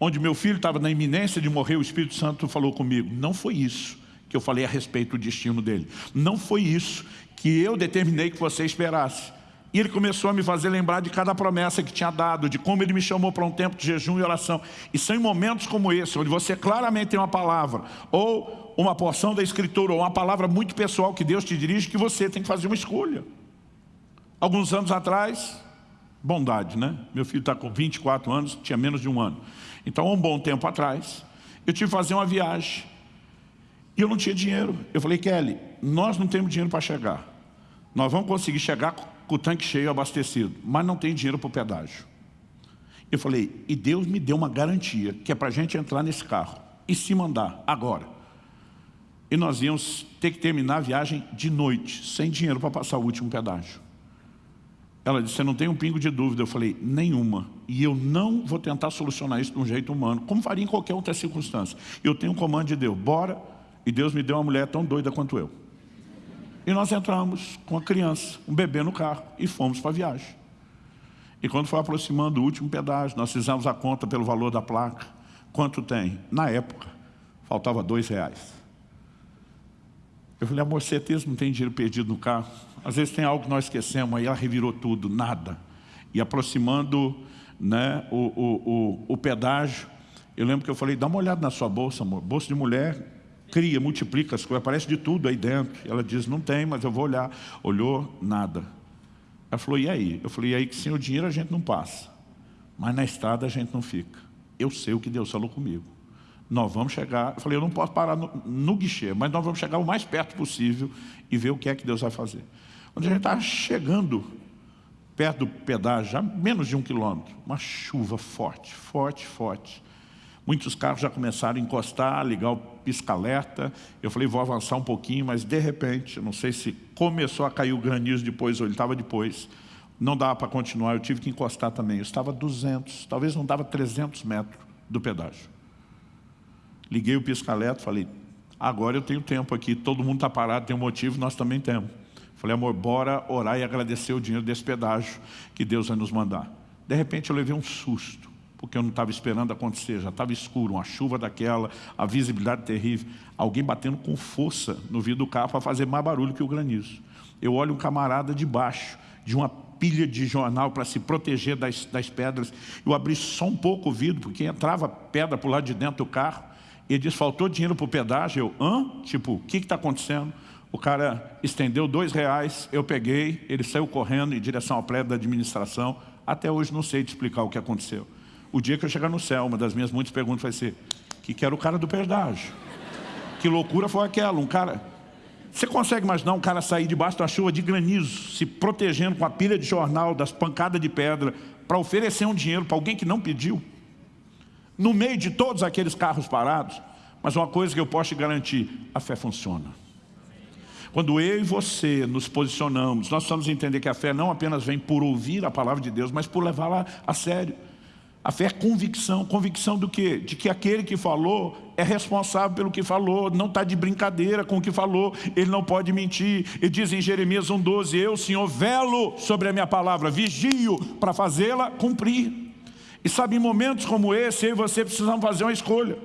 onde meu filho estava na iminência de morrer, o Espírito Santo falou comigo, não foi isso que eu falei a respeito do destino dele. Não foi isso que eu determinei que você esperasse. E ele começou a me fazer lembrar de cada promessa que tinha dado, de como ele me chamou para um tempo de jejum e oração. E são em momentos como esse, onde você claramente tem uma palavra, ou uma porção da escritura, ou uma palavra muito pessoal que Deus te dirige, que você tem que fazer uma escolha. Alguns anos atrás, bondade, né? Meu filho está com 24 anos, tinha menos de um ano. Então, um bom tempo atrás, eu tive que fazer uma viagem. E eu não tinha dinheiro. Eu falei, Kelly, nós não temos dinheiro para chegar. Nós vamos conseguir chegar com o tanque cheio abastecido, mas não tem dinheiro para o pedágio. Eu falei, e Deus me deu uma garantia, que é para a gente entrar nesse carro e se mandar agora. E nós íamos ter que terminar a viagem de noite, sem dinheiro para passar o último pedágio. Ela disse, você não tem um pingo de dúvida? Eu falei, nenhuma. E eu não vou tentar solucionar isso de um jeito humano, como faria em qualquer outra circunstância. Eu tenho um comando de Deus, bora. E Deus me deu uma mulher tão doida quanto eu. E nós entramos com a criança, um bebê no carro, e fomos para a viagem. E quando foi aproximando o último pedágio, nós fizemos a conta pelo valor da placa. Quanto tem? Na época, faltava dois reais. Eu falei, amor, certeza não tem dinheiro perdido no carro? Às vezes tem algo que nós esquecemos, aí ela revirou tudo, nada. E aproximando né, o, o, o, o pedágio, eu lembro que eu falei, dá uma olhada na sua bolsa, amor. Bolsa de mulher, cria, multiplica as coisas, aparece de tudo aí dentro. Ela diz, não tem, mas eu vou olhar. Olhou, nada. Ela falou, e aí? Eu falei, e aí que sem o dinheiro a gente não passa. Mas na estrada a gente não fica. Eu sei o que Deus falou comigo. Nós vamos chegar, eu falei, eu não posso parar no, no guichê, mas nós vamos chegar o mais perto possível e ver o que é que Deus vai fazer. Quando a gente está chegando perto do pedágio, já menos de um quilômetro, uma chuva forte, forte, forte. Muitos carros já começaram a encostar, ligar o pisca-alerta. Eu falei, vou avançar um pouquinho, mas de repente, não sei se começou a cair o granizo depois ou ele estava depois, não dava para continuar, eu tive que encostar também. Eu estava a 200, talvez não dava 300 metros do pedágio. Liguei o pisca-alerta, falei, agora eu tenho tempo aqui, todo mundo está parado, tem um motivo, nós também temos. Falei, amor, bora orar e agradecer o dinheiro desse pedágio que Deus vai nos mandar. De repente eu levei um susto, porque eu não estava esperando acontecer, já estava escuro, uma chuva daquela, a visibilidade terrível. Alguém batendo com força no vidro do carro para fazer mais barulho que o granizo. Eu olho um camarada de baixo, de uma pilha de jornal para se proteger das, das pedras. Eu abri só um pouco o vidro, porque entrava pedra o lado de dentro do carro. Ele disse, faltou dinheiro para o pedágio. Eu, hã? Tipo, o que está acontecendo? O cara estendeu dois reais, eu peguei, ele saiu correndo em direção ao prédio da administração. Até hoje não sei te explicar o que aconteceu. O dia que eu chegar no céu, uma das minhas muitas perguntas vai ser, que que era o cara do pedágio? Que loucura foi aquela? Um cara... Você consegue imaginar um cara sair debaixo da chuva de granizo, se protegendo com a pilha de jornal, das pancadas de pedra, para oferecer um dinheiro para alguém que não pediu? no meio de todos aqueles carros parados. Mas uma coisa que eu posso te garantir, a fé funciona. Quando eu e você nos posicionamos, nós precisamos entender que a fé não apenas vem por ouvir a palavra de Deus, mas por levá-la a sério. A fé é convicção. Convicção do quê? De que aquele que falou é responsável pelo que falou, não está de brincadeira com o que falou, ele não pode mentir. Ele diz em Jeremias 1,12, eu, Senhor, velo sobre a minha palavra, vigio para fazê-la cumprir. E sabe, em momentos como esse, eu e você precisamos fazer uma escolha.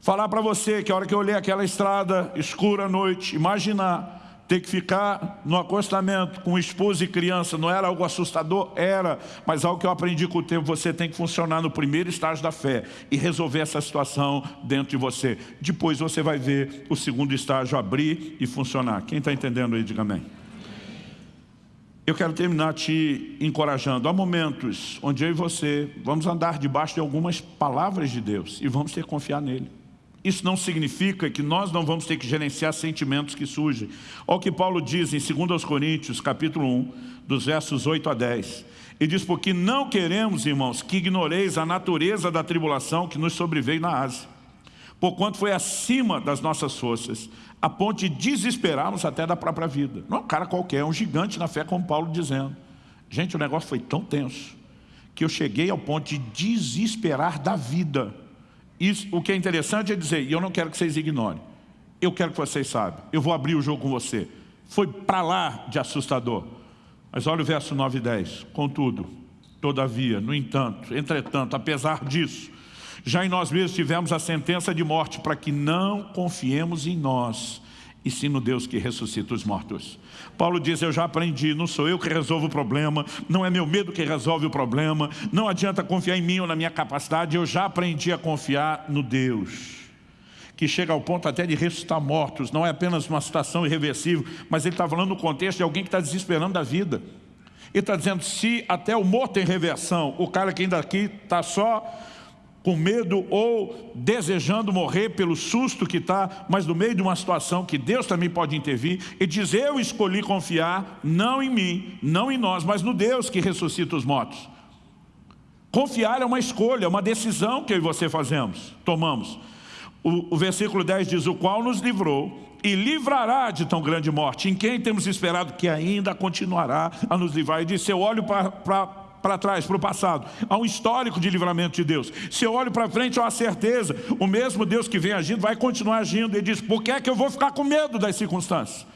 Falar para você que a hora que eu olhei aquela estrada escura à noite, imaginar ter que ficar no acostamento com esposa e criança, não era algo assustador? Era, mas algo que eu aprendi com o tempo, você tem que funcionar no primeiro estágio da fé e resolver essa situação dentro de você. Depois você vai ver o segundo estágio abrir e funcionar. Quem está entendendo aí, diga amém. Eu quero terminar te encorajando. Há momentos onde eu e você vamos andar debaixo de algumas palavras de Deus e vamos ter que confiar nele. Isso não significa que nós não vamos ter que gerenciar sentimentos que surgem. Olha o que Paulo diz em 2 Coríntios, capítulo 1, dos versos 8 a 10. Ele diz, porque não queremos, irmãos, que ignoreis a natureza da tribulação que nos sobreveio na Ásia. Porquanto foi acima das nossas forças, a ponto de desesperarmos até da própria vida. Não é um cara qualquer, é um gigante na fé, como Paulo dizendo. Gente, o negócio foi tão tenso que eu cheguei ao ponto de desesperar da vida. Isso, o que é interessante é dizer, e eu não quero que vocês ignorem, eu quero que vocês saibam, eu vou abrir o jogo com você. Foi para lá de assustador. Mas olha o verso 9 e 10. Contudo, todavia, no entanto, entretanto, apesar disso, já em nós mesmos tivemos a sentença de morte para que não confiemos em nós, e sim no Deus que ressuscita os mortos. Paulo diz, eu já aprendi, não sou eu que resolvo o problema, não é meu medo que resolve o problema, não adianta confiar em mim ou na minha capacidade, eu já aprendi a confiar no Deus que chega ao ponto até de ressuscitar mortos, não é apenas uma situação irreversível, mas ele está falando no contexto de alguém que está desesperando da vida. Ele está dizendo, se até o morto tem reversão, o cara que ainda aqui está só com medo ou desejando morrer pelo susto que está, mas no meio de uma situação que Deus também pode intervir e diz, eu escolhi confiar não em mim, não em nós, mas no Deus que ressuscita os mortos. Confiar é uma escolha, é uma decisão que eu e você fazemos, tomamos. O, o versículo 10 diz, o qual nos livrou e livrará de tão grande morte, em quem temos esperado que ainda continuará a nos livrar. E disse, eu olho para para trás, para o passado. Há um histórico de livramento de Deus. Se eu olho para frente, há uma certeza. O mesmo Deus que vem agindo vai continuar agindo. Ele diz, por que é que eu vou ficar com medo das circunstâncias?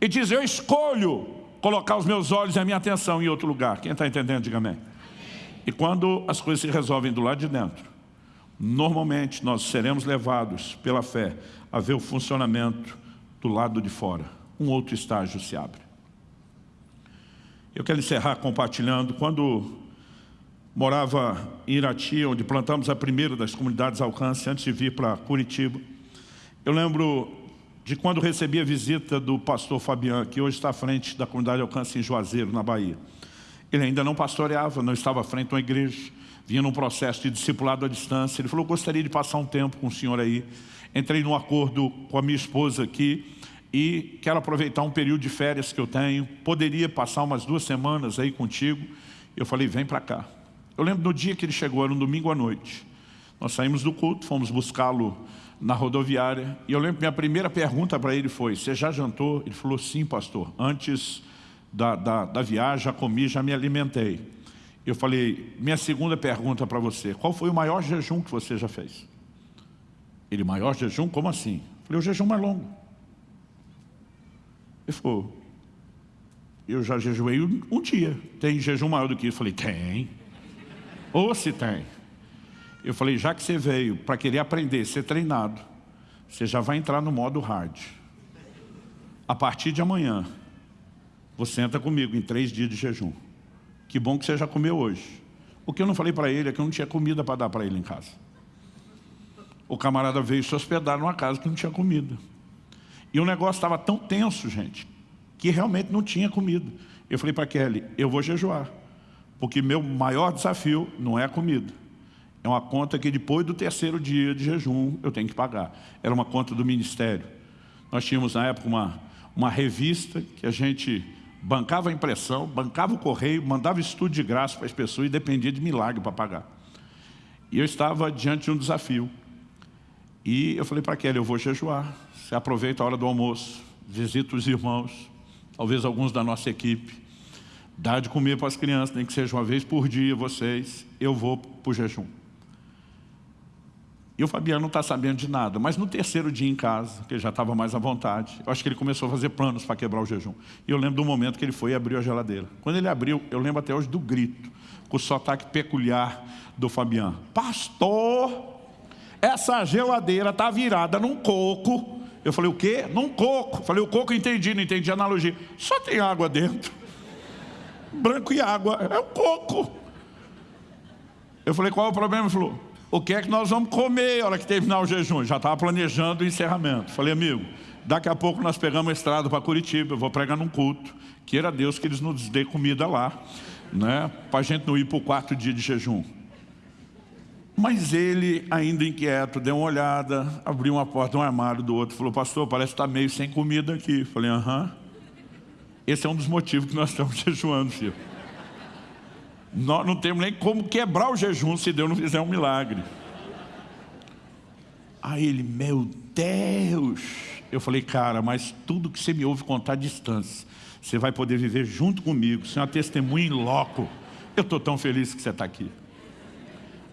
E diz, eu escolho colocar os meus olhos e a minha atenção em outro lugar. Quem está entendendo, diga amém. E quando as coisas se resolvem do lado de dentro, normalmente nós seremos levados pela fé a ver o funcionamento do lado de fora. Um outro estágio se abre. Eu quero encerrar compartilhando. Quando morava em Irati, onde plantamos a primeira das comunidades alcance, antes de vir para Curitiba, eu lembro de quando recebi a visita do pastor Fabian, que hoje está à frente da comunidade alcance em Juazeiro, na Bahia. Ele ainda não pastoreava, não estava à frente de uma igreja, vinha num processo de discipulado à distância. Ele falou, gostaria de passar um tempo com o senhor aí. Entrei num acordo com a minha esposa aqui, e quero aproveitar um período de férias que eu tenho, poderia passar umas duas semanas aí contigo. Eu falei, vem para cá. Eu lembro do dia que ele chegou, era um domingo à noite. Nós saímos do culto, fomos buscá-lo na rodoviária, e eu lembro que minha primeira pergunta para ele foi, você já jantou? Ele falou, sim pastor, antes da, da, da viagem, já comi, já me alimentei. Eu falei, minha segunda pergunta para você, qual foi o maior jejum que você já fez? Ele, maior jejum? Como assim? Eu falei, o jejum mais longo. Ele falou, eu já jejuei um, dia. Tem jejum maior do que isso? Eu falei, tem. Ou se tem. Eu falei, já que você veio para querer aprender, ser treinado, você já vai entrar no modo hard. A partir de amanhã, você entra comigo em três dias de jejum. Que bom que você já comeu hoje. O que eu não falei para ele é que eu não tinha comida para dar para ele em casa. O camarada veio se hospedar numa casa que não tinha comida. E o negócio estava tão tenso, gente, que realmente não tinha comida. Eu falei para Kelly, eu vou jejuar, porque meu maior desafio não é a comida. É uma conta que depois do terceiro dia de jejum eu tenho que pagar. Era uma conta do ministério. Nós tínhamos na época uma, uma revista que a gente bancava a impressão, bancava o correio, mandava estudo de graça para as pessoas e dependia de milagre para pagar. E eu estava diante de um desafio. E eu falei para Kelly, eu vou jejuar. Você aproveita a hora do almoço, visita os irmãos, talvez alguns da nossa equipe, dá de comer para as crianças, nem que seja uma vez por dia, vocês, eu vou para o jejum. E o Fabiano não está sabendo de nada, mas no terceiro dia em casa, que ele já estava mais à vontade, eu acho que ele começou a fazer planos para quebrar o jejum. E eu lembro do momento que ele foi e abriu a geladeira. Quando ele abriu, eu lembro até hoje do grito, com o sotaque peculiar do Fabiano. Pastor, essa geladeira está virada num coco eu falei, o quê? Num coco. Falei, o coco entendi, não entendi a analogia. Só tem água dentro. Branco e água. É o coco. Eu falei, qual é o problema? Ele falou, o que é que nós vamos comer na hora que terminar o jejum? Já estava planejando o encerramento. Falei, amigo, daqui a pouco nós pegamos a estrada para Curitiba, eu vou pregar num culto. Queira Deus que eles nos dê comida lá, né? para a gente não ir para o quarto dia de jejum. Mas ele, ainda inquieto, deu uma olhada, abriu uma porta, um armário do outro, falou, pastor, parece que está meio sem comida aqui. Falei, aham. Esse é um dos motivos que nós estamos jejuando, filho. Nós não temos nem como quebrar o jejum se Deus não fizer um milagre. Aí ele, meu Deus. Eu falei, cara, mas tudo que você me ouve contar à distância, você vai poder viver junto comigo, ser uma testemunha em loco. Eu estou tão feliz que você está aqui.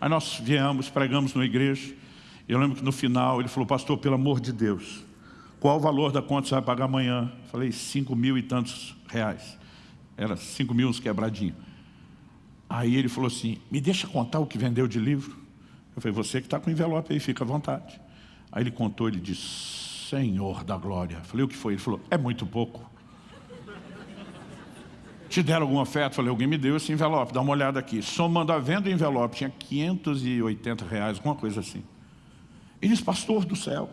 Aí nós viemos, pregamos na igreja. Eu lembro que no final ele falou, pastor, pelo amor de Deus, qual o valor da conta você vai pagar amanhã? Falei, cinco mil e tantos reais. Era cinco mil uns quebradinhos. Aí ele falou assim, me deixa contar o que vendeu de livro? Eu falei, você que está com o envelope aí, fica à vontade. Aí ele contou, ele disse, Senhor da glória. Eu falei, o que foi? Ele falou, é muito pouco. Te deram algum oferta? Falei, alguém me deu esse envelope, dá uma olhada aqui. Somando a venda do envelope, tinha 580 reais, alguma coisa assim. Ele disse, pastor do céu,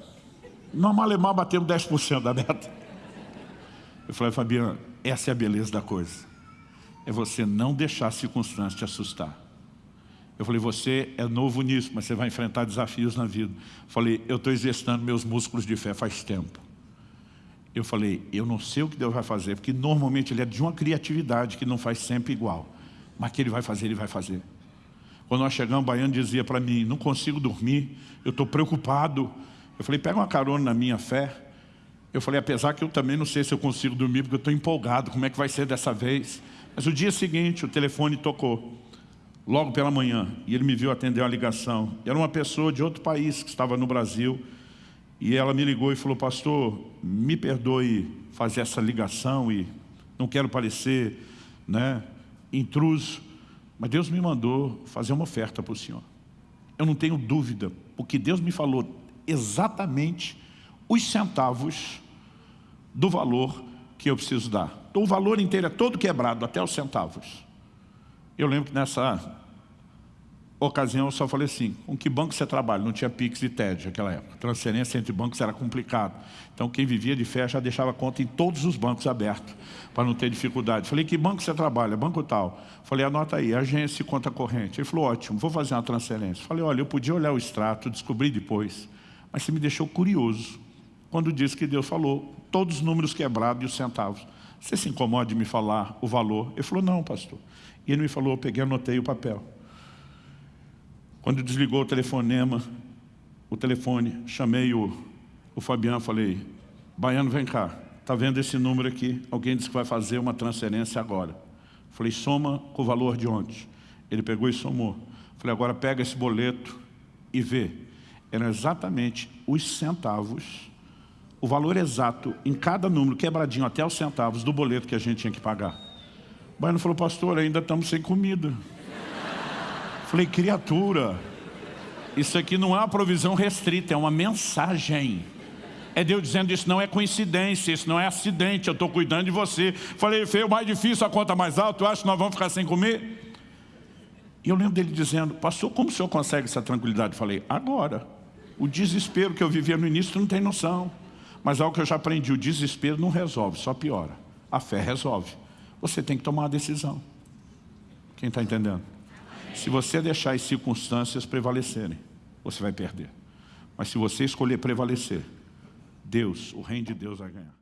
nós malemar batemos 10% da meta. Eu falei, Fabiano, essa é a beleza da coisa. É você não deixar a circunstância te assustar. Eu falei, você é novo nisso, mas você vai enfrentar desafios na vida. Eu falei, eu estou exercitando meus músculos de fé faz tempo. Eu falei, eu não sei o que Deus vai fazer, porque normalmente ele é de uma criatividade que não faz sempre igual. Mas que ele vai fazer, ele vai fazer. Quando nós chegamos, o baiano dizia para mim, não consigo dormir, eu estou preocupado. Eu falei, pega uma carona na minha fé. Eu falei, apesar que eu também não sei se eu consigo dormir, porque eu estou empolgado, como é que vai ser dessa vez? Mas o dia seguinte, o telefone tocou, logo pela manhã, e ele me viu atender uma ligação. Era uma pessoa de outro país que estava no Brasil, e ela me ligou e falou, pastor, me perdoe fazer essa ligação e não quero parecer né, intruso, mas Deus me mandou fazer uma oferta para o senhor. Eu não tenho dúvida, porque Deus me falou exatamente os centavos do valor que eu preciso dar. O valor inteiro é todo quebrado, até os centavos. Eu lembro que nessa ocasião eu só falei assim, com que banco você trabalha? Não tinha Pix e TED naquela época. Transferência entre bancos era complicado. Então quem vivia de fé já deixava conta em todos os bancos abertos, para não ter dificuldade. Falei, que banco você trabalha? Banco tal. Falei, anota aí, agência e conta corrente. Ele falou, ótimo, vou fazer uma transferência. Falei, olha, eu podia olhar o extrato, descobri depois, mas você me deixou curioso quando disse que Deus falou todos os números quebrados e os centavos. Você se incomoda de me falar o valor? Ele falou, não, pastor. E ele me falou, eu peguei, anotei o papel. Quando desligou o telefonema, o telefone, chamei o, o Fabiano, falei, Baiano, vem cá, está vendo esse número aqui? Alguém disse que vai fazer uma transferência agora. Falei, soma com o valor de ontem. Ele pegou e somou. Falei, agora pega esse boleto e vê. Eram exatamente os centavos, o valor exato em cada número, quebradinho até os centavos do boleto que a gente tinha que pagar. O Baiano falou, pastor, ainda estamos sem comida. Falei, criatura, isso aqui não é uma provisão restrita, é uma mensagem. É Deus dizendo, isso não é coincidência, isso não é acidente, eu estou cuidando de você. Falei, feio, mais difícil, a conta mais alta, eu acho que nós vamos ficar sem comer? E eu lembro dele dizendo, pastor, como o senhor consegue essa tranquilidade? Falei, agora. O desespero que eu vivia no início, tu não tem noção. Mas algo que eu já aprendi, o desespero não resolve, só piora. A fé resolve. Você tem que tomar uma decisão. Quem está entendendo? Se você deixar as circunstâncias prevalecerem, você vai perder. Mas se você escolher prevalecer, Deus, o reino de Deus vai ganhar.